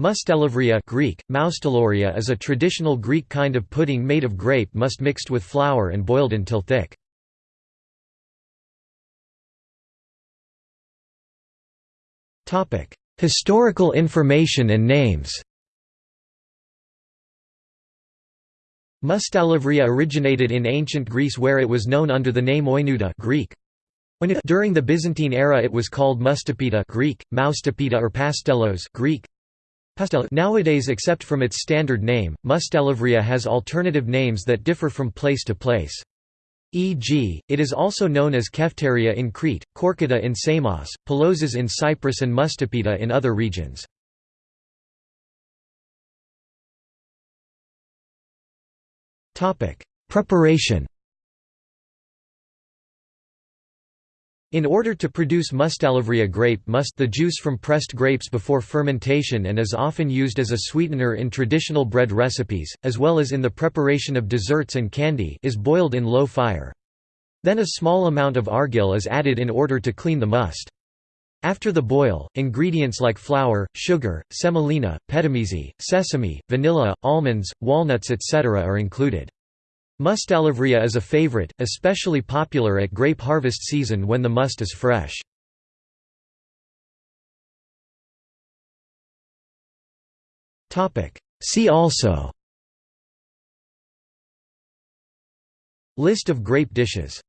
Moustalevria Greek, is a traditional Greek kind of pudding made of grape must mixed with flour and boiled until thick. Historical information and names Moustalevria originated in ancient Greece where it was known under the name Oinuta Greek. During the Byzantine era it was called Mustapita Greek, Maustapita or pastelos Greek, Nowadays except from its standard name, Moustalevria has alternative names that differ from place to place. E.g., it is also known as Kefteria in Crete, Korkita in Samos, Peloses in Cyprus and Mustapita in other regions. Preparation In order to produce Moustalevria grape must the juice from pressed grapes before fermentation and is often used as a sweetener in traditional bread recipes, as well as in the preparation of desserts and candy is boiled in low fire. Then a small amount of argil is added in order to clean the must. After the boil, ingredients like flour, sugar, semolina, petimezi, sesame, vanilla, almonds, walnuts etc. are included. Moustalevria is a favorite, especially popular at grape harvest season when the must is fresh. See also. List of grape dishes